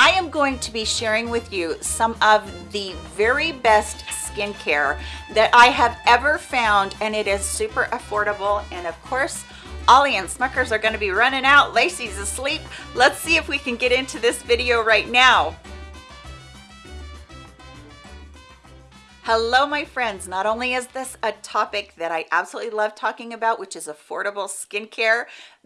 I am going to be sharing with you some of the very best skincare that I have ever found and it is super affordable and of course Ollie and Smuckers are going to be running out. Lacey's asleep. Let's see if we can get into this video right now. Hello, my friends. Not only is this a topic that I absolutely love talking about, which is affordable skincare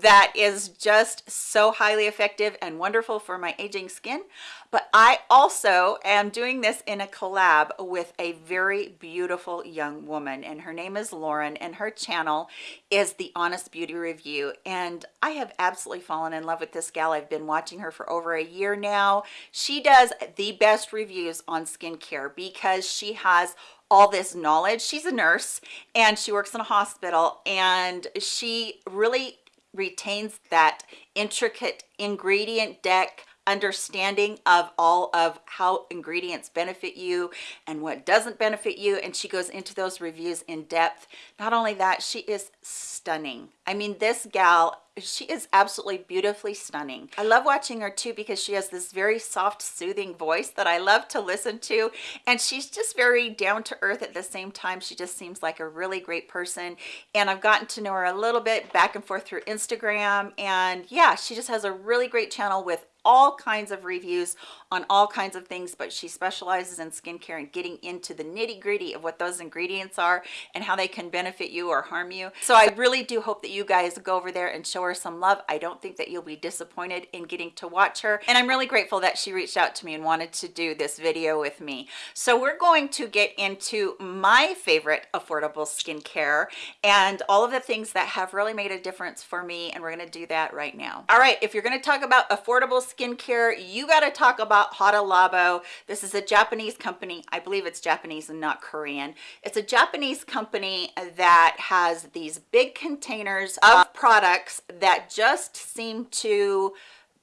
that is just so highly effective and wonderful for my aging skin, but I also am doing this in a collab with a very beautiful young woman and her name is Lauren and her channel is the Honest Beauty Review and I have absolutely fallen in love with this gal. I've been watching her for over a year now. She does the best reviews on skincare because she has all this knowledge. She's a nurse and she works in a hospital and she really retains that intricate ingredient deck understanding of all of how ingredients benefit you and what doesn't benefit you. And she goes into those reviews in depth. Not only that she is stunning. I mean this gal she is absolutely beautifully stunning. I love watching her too because she has this very soft soothing voice that i love to listen to. And she's just very down to earth at the same time. She just seems like a really great person. And i've gotten to know her a little bit back and forth through instagram. And yeah she just has a really great channel with all kinds of reviews on all kinds of things but she specializes in skincare and getting into the nitty gritty of what those ingredients are and how they can benefit you or harm you. So i really do hope that you guys go over there and show her some love. I don't think that you'll be disappointed in getting to watch her. And i'm really grateful that she reached out to me and wanted to do this video with me. So we're going to get into my favorite affordable skincare and all of the things that have really made a difference for me and we're going to do that right now. All right if you're going to talk about affordable skincare you got to talk about Hada Labo this is a Japanese company. I believe it's Japanese and not Korean. It's a Japanese company that has these big containers of products that just seem to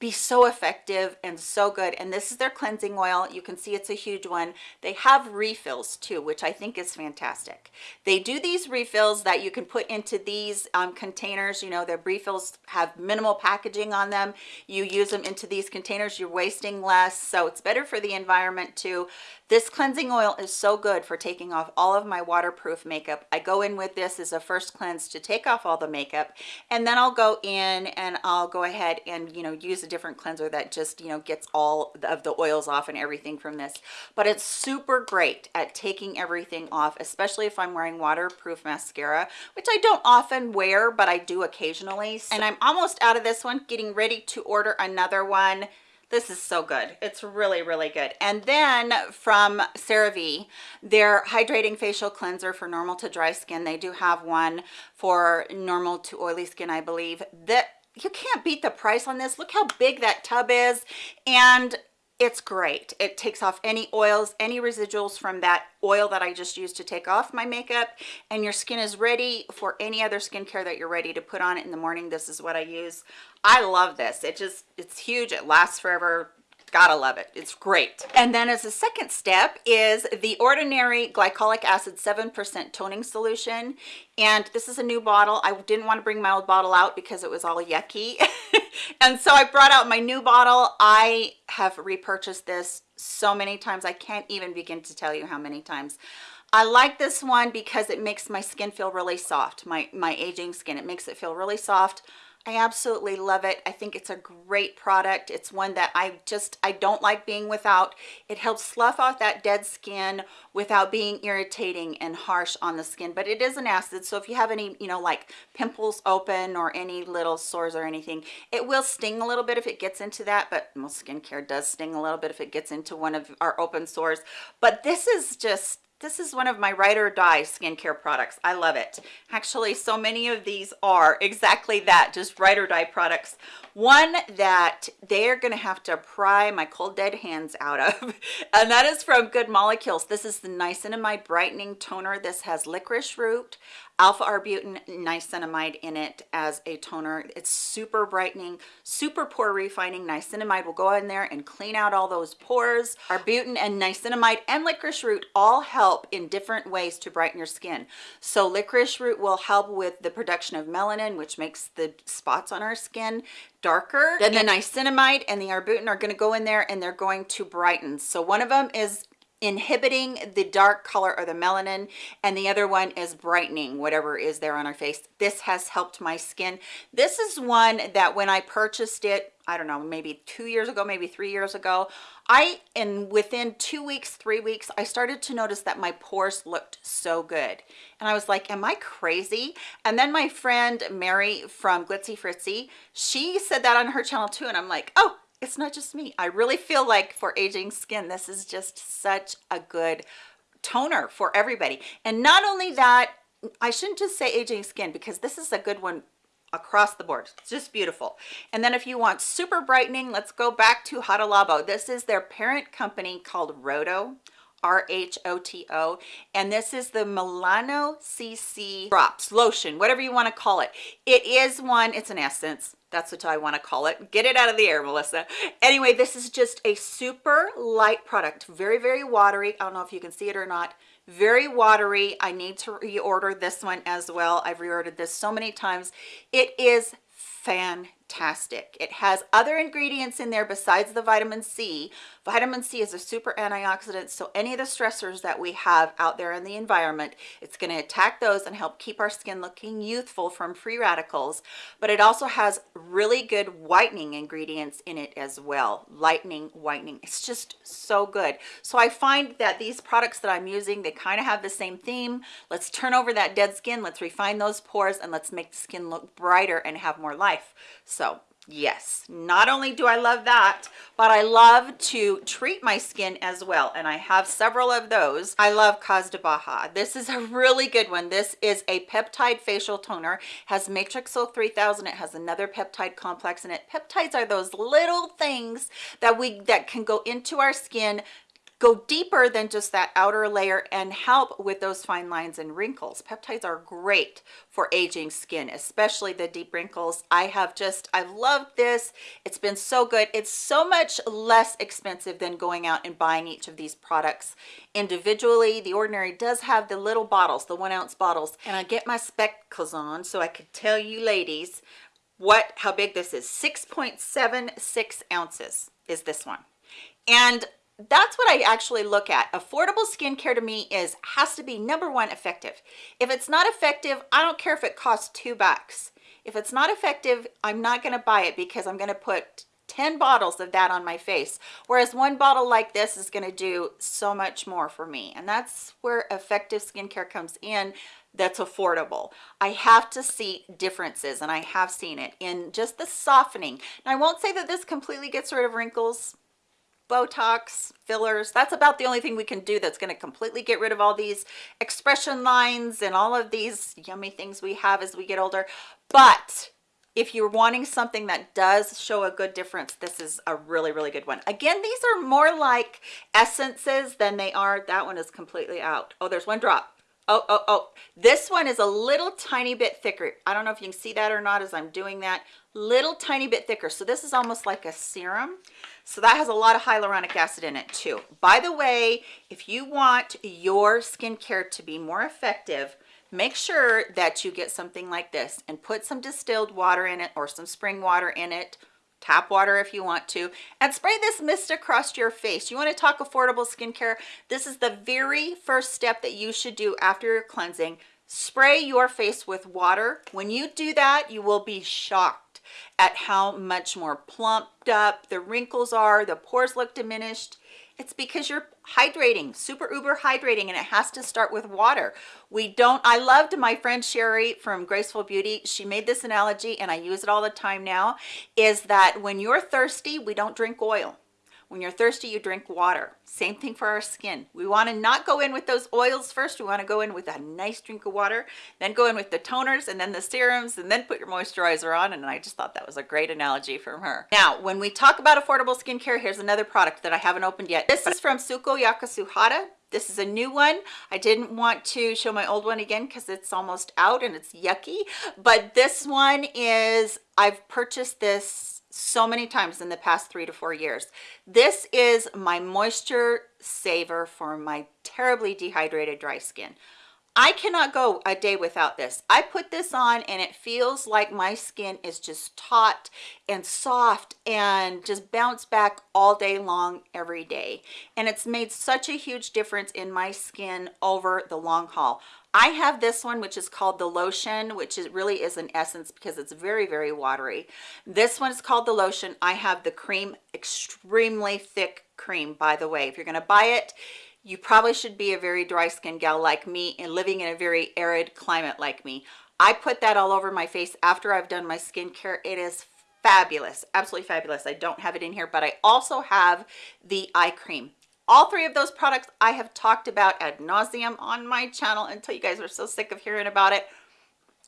be so effective and so good. And this is their cleansing oil. You can see it's a huge one. They have refills too which i think is fantastic. They do these refills that you can put into these um, containers. You know their refills have minimal packaging on them. You use them into these containers. You're wasting less. So it's better for the environment too this cleansing oil is so good for taking off all of my waterproof makeup. I go in with this as a first cleanse to take off all the makeup and then I'll go in and I'll go ahead and you know use a different cleanser that just you know gets all of the oils off and everything from this. But it's super great at taking everything off, especially if I'm wearing waterproof mascara, which I don't often wear, but I do occasionally. And I'm almost out of this one, getting ready to order another one this is so good. It's really really good. And then from CeraVe their hydrating facial cleanser for normal to dry skin. They do have one for normal to oily skin i believe. That you can't beat the price on this. Look how big that tub is. And it's great. It takes off any oils any residuals from that oil that i just used to take off my makeup and your skin is ready for any other skincare that you're ready to put on it in the morning. This is what i use. I love this. It just it's huge. It lasts forever gotta love it. It's great. And then as a second step is the ordinary glycolic acid seven percent toning solution. And this is a new bottle. I didn't want to bring my old bottle out because it was all yucky. And so i brought out my new bottle. I have repurchased this so many times i can't even begin to tell you how many times. I like this one because it makes my skin feel really soft my my aging skin. It makes it feel really soft I absolutely love it. I think it's a great product. It's one that I just, I don't like being without. It helps slough off that dead skin without being irritating and harsh on the skin. But it is an acid, so if you have any, you know, like pimples open or any little sores or anything, it will sting a little bit if it gets into that. But most skincare does sting a little bit if it gets into one of our open sores. But this is just this is one of my ride or die skincare products. I love it. Actually, so many of these are exactly that, just ride or die products. One that they're going to have to pry my cold dead hands out of, and that is from Good Molecules. This is the Niacinamide Brightening Toner. This has licorice root, alpha arbutin niacinamide in it as a toner. It's super brightening super pore refining. Niacinamide will go in there and clean out all those pores. Arbutin and niacinamide and licorice root all help in different ways to brighten your skin. So licorice root will help with the production of melanin which makes the spots on our skin darker. Then the niacinamide and the arbutin are going to go in there and they're going to brighten. So one of them is inhibiting the dark color or the melanin and the other one is brightening whatever is there on our face. This has helped my skin. This is one that when i purchased it i don't know maybe two years ago maybe three years ago i and within two weeks three weeks i started to notice that my pores looked so good. And i was like am i crazy? And then my friend mary from glitzy fritzy she said that on her channel too and i'm like oh it's not just me. I really feel like for aging skin this is just such a good toner for everybody. And not only that i shouldn't just say aging skin because this is a good one across the board. It's just beautiful. And then if you want super brightening let's go back to Hada Labo this is their parent company called Rohto R-H-O-T-O and this is the Melano CC drops lotion whatever you want to call it. It is one it's an essence that's what I want to call it. Get it out of the air, Melissa. Anyway, this is just a super light product. Very, very watery. I don't know if you can see it or not. Very watery. I need to reorder this one as well. I've reordered this so many times. It is fantastic. It has other ingredients in there besides the vitamin C. Vitamin C is a super antioxidant, so any of the stressors that we have out there in the environment, it's going to attack those and help keep our skin looking youthful from free radicals. But it also has really good whitening ingredients in it as well. Lightening, whitening. It's just so good. So I find that these products that I'm using, they kind of have the same theme. Let's turn over that dead skin. Let's refine those pores and let's make the skin look brighter and have more life. So yes not only do i love that but i love to treat my skin as well and i have several of those. I love Cos De BAHA. This is a really good one. This is a peptide facial toner. Has matrixyl 3000 it has another peptide complex in it. Peptides are those little things that we that can go into our skin go deeper than just that outer layer and help with those fine lines and wrinkles. Peptides are great for aging skin especially the deep wrinkles. I have just I've loved this. It's been so good. It's so much less expensive than going out and buying each of these products individually. The ordinary does have the little bottles the one ounce bottles. And i get my spectacles on so i could tell you ladies what how big this is. 6.76 ounces is this one. And that's what I actually look at. Affordable skincare to me is has to be number one effective. If it's not effective, I don't care if it costs two bucks. If it's not effective, I'm not going to buy it because I'm going to put 10 bottles of that on my face. Whereas one bottle like this is going to do so much more for me. And that's where effective skincare comes in that's affordable. I have to see differences and I have seen it in just the softening. Now I won't say that this completely gets rid of wrinkles Botox, fillers. That's about the only thing we can do that's going to completely get rid of all these expression lines and all of these yummy things we have as we get older. But if you're wanting something that does show a good difference, this is a really, really good one. Again, these are more like essences than they are. That one is completely out. Oh, there's one drop. Oh, oh, oh. This one is a little tiny bit thicker. I don't know if you can see that or not as I'm doing that. Little tiny bit thicker. So this is almost like a serum. So that has a lot of hyaluronic acid in it too. By the way if you want your skincare to be more effective make sure that you get something like this and put some distilled water in it or some spring water in it tap water if you want to and spray this mist across your face. You want to talk affordable skincare? This is the very first step that you should do after your cleansing. Spray your face with water. When you do that you will be shocked at how much more plumped up the wrinkles are, the pores look diminished. It's because you're hydrating, super uber hydrating, and it has to start with water. We don't, I loved my friend Sherry from Graceful Beauty. She made this analogy and I use it all the time now, is that when you're thirsty, we don't drink oil when you're thirsty you drink water. Same thing for our skin. We want to not go in with those oils first. We want to go in with a nice drink of water then go in with the toners and then the serums and then put your moisturizer on and i just thought that was a great analogy from her. Now when we talk about affordable skincare here's another product that i haven't opened yet. This is from Sukoyaka Suhada this is a new one. I didn't want to show my old one again because it's almost out and it's yucky. But this one is, I've purchased this so many times in the past three to four years. This is my moisture saver for my terribly dehydrated dry skin. I cannot go a day without this. I put this on and it feels like my skin is just taut and soft and just bounce back all day long every day. And it's made such a huge difference in my skin over the long haul. I have this one, which is called the lotion, which is really is an essence because it's very, very watery. This one is called the lotion. I have the cream, extremely thick cream, by the way. If you're going to buy it, you probably should be a very dry skin gal like me and living in a very arid climate like me. I put that all over my face after I've done my skincare. It is fabulous, absolutely fabulous. I don't have it in here, but I also have the eye cream. All three of those products I have talked about ad nauseum on my channel until you guys are so sick of hearing about it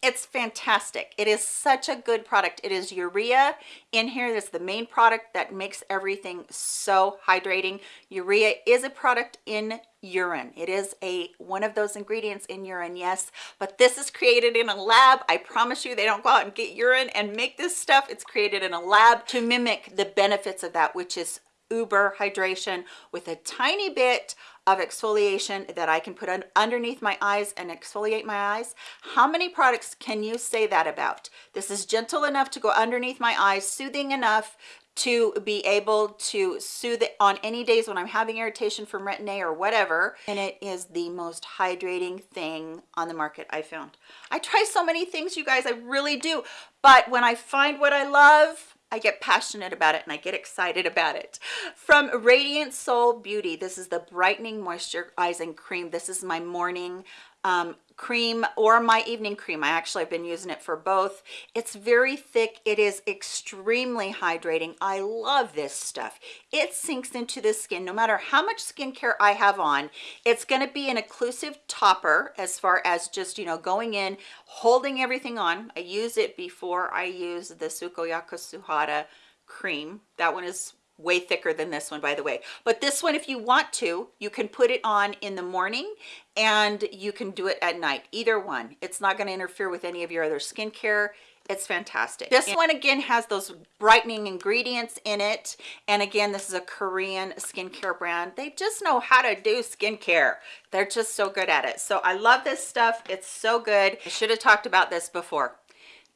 it's fantastic. It is such a good product. It is urea in here that's the main product that makes everything so hydrating. Urea is a product in urine. It is a one of those ingredients in urine yes but this is created in a lab. I promise you they don't go out and get urine and make this stuff. It's created in a lab to mimic the benefits of that which is uber hydration with a tiny bit of exfoliation that I can put on underneath my eyes and exfoliate my eyes. How many products can you say that about? This is gentle enough to go underneath my eyes, soothing enough to be able to soothe it on any days when I'm having irritation from retin-A or whatever. And it is the most hydrating thing on the market I found. I try so many things, you guys, I really do. But when I find what I love, I get passionate about it and I get excited about it. From Radiant Soul Beauty, this is the Brightening Moisturizing Cream. This is my morning um, cream or my evening cream. I actually have been using it for both. It's very thick. It is extremely hydrating. I love this stuff. It sinks into the skin. No matter how much skincare I have on, it's going to be an occlusive topper as far as just, you know, going in, holding everything on. I use it before I use the Sukoyaka Suhada cream. That one is way thicker than this one by the way. But this one if you want to you can put it on in the morning and you can do it at night. Either one. It's not going to interfere with any of your other skincare. It's fantastic. This one again has those brightening ingredients in it. And again this is a korean skincare brand. They just know how to do skincare. They're just so good at it. So i love this stuff. It's so good. I should have talked about this before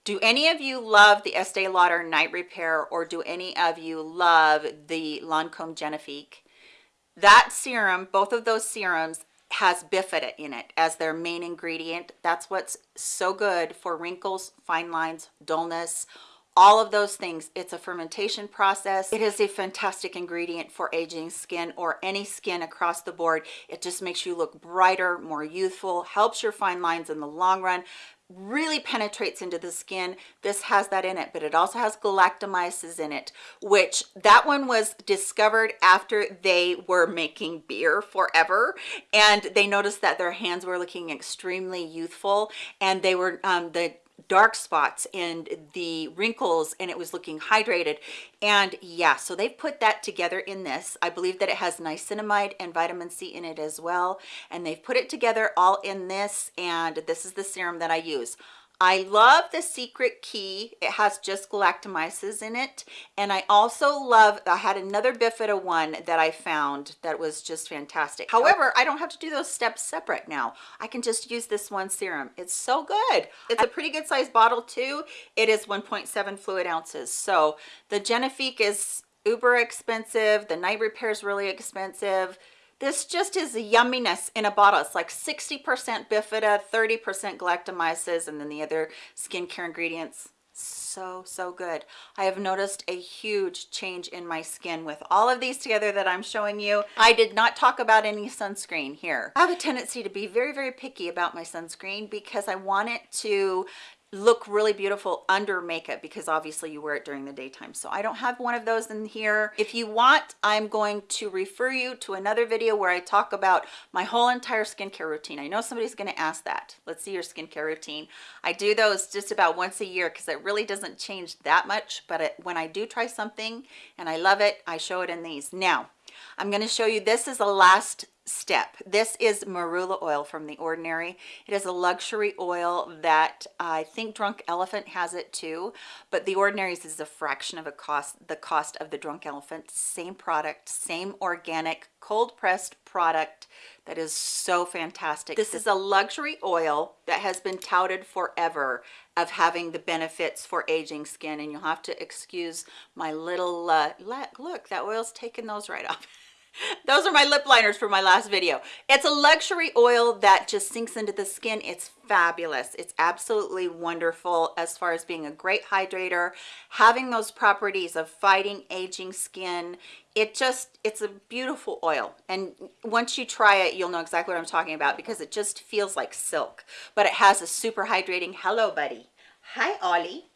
do any of you love the Estee Lauder Night Repair or do any of you love the Lancome Genifique? That serum, both of those serums has bifida in it as their main ingredient. That's what's so good for wrinkles, fine lines, dullness, all of those things. It's a fermentation process. It is a fantastic ingredient for aging skin or any skin across the board. It just makes you look brighter, more youthful, helps your fine lines in the long run, really penetrates into the skin. This has that in it but it also has galactomyces in it which that one was discovered after they were making beer forever and they noticed that their hands were looking extremely youthful and they were um, the dark spots and the wrinkles and it was looking hydrated. And yeah so they've put that together in this. I believe that it has niacinamide and vitamin c in it as well. And they've put it together all in this and this is the serum that i use I love the secret key. It has just galactomyces in it. And I also love, I had another Bifida one that I found that was just fantastic. However, I don't have to do those steps separate now. I can just use this one serum. It's so good. It's a pretty good size bottle too. It is 1.7 fluid ounces. So the Genifique is uber expensive. The night repair is really expensive this just is a yumminess in a bottle. It's like 60% bifida, 30% galactomyces, and then the other skincare ingredients. So, so good. I have noticed a huge change in my skin with all of these together that I'm showing you. I did not talk about any sunscreen here. I have a tendency to be very, very picky about my sunscreen because I want it to look really beautiful under makeup because obviously you wear it during the daytime. So I don't have one of those in here. If you want, I'm going to refer you to another video where I talk about my whole entire skincare routine. I know somebody's going to ask that. Let's see your skincare routine. I do those just about once a year because it really doesn't change that much. But it, when I do try something and I love it, I show it in these. Now, I'm going to show you, this is the last step. This is marula oil from The Ordinary. It is a luxury oil that I think Drunk Elephant has it too, but The Ordinary's is a fraction of a cost, the cost of the Drunk Elephant. Same product, same organic, cold pressed product that is so fantastic. This is a luxury oil that has been touted forever of having the benefits for aging skin and you'll have to excuse my little uh, look that oil's taking those right off those are my lip liners for my last video. It's a luxury oil that just sinks into the skin. It's fabulous. It's absolutely wonderful as far as being a great hydrator having those properties of fighting aging skin. It just it's a beautiful oil. And once you try it you'll know exactly what i'm talking about because it just feels like silk. But it has a super hydrating hello buddy. Hi ollie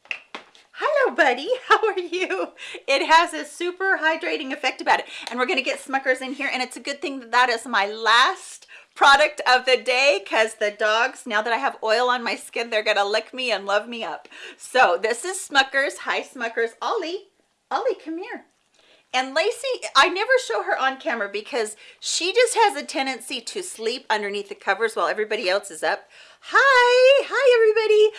hello buddy. How are you? It has a super hydrating effect about it. And we're going to get smuckers in here and it's a good thing that that is my last product of the day because the dogs now that i have oil on my skin they're gonna lick me and love me up. So this is smuckers. Hi smuckers. Ollie. Ollie come here. And Lacey, I never show her on camera because she just has a tendency to sleep underneath the covers while everybody else is up. Hi, hi everybody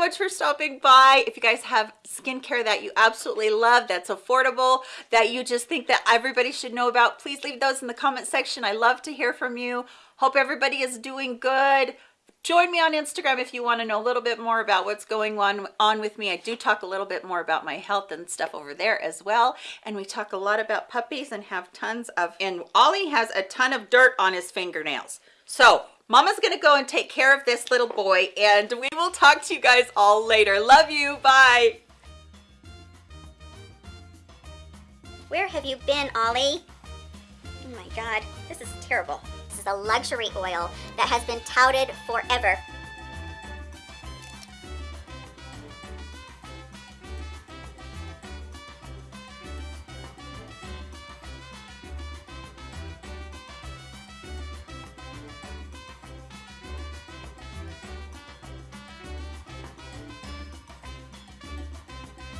much for stopping by. If you guys have skincare that you absolutely love that's affordable that you just think that everybody should know about please leave those in the comment section. I love to hear from you. Hope everybody is doing good. Join me on instagram if you want to know a little bit more about what's going on on with me. I do talk a little bit more about my health and stuff over there as well and we talk a lot about puppies and have tons of and ollie has a ton of dirt on his fingernails. So Mama's gonna go and take care of this little boy and we will talk to you guys all later. Love you, bye. Where have you been, Ollie? Oh my god, this is terrible. This is a luxury oil that has been touted forever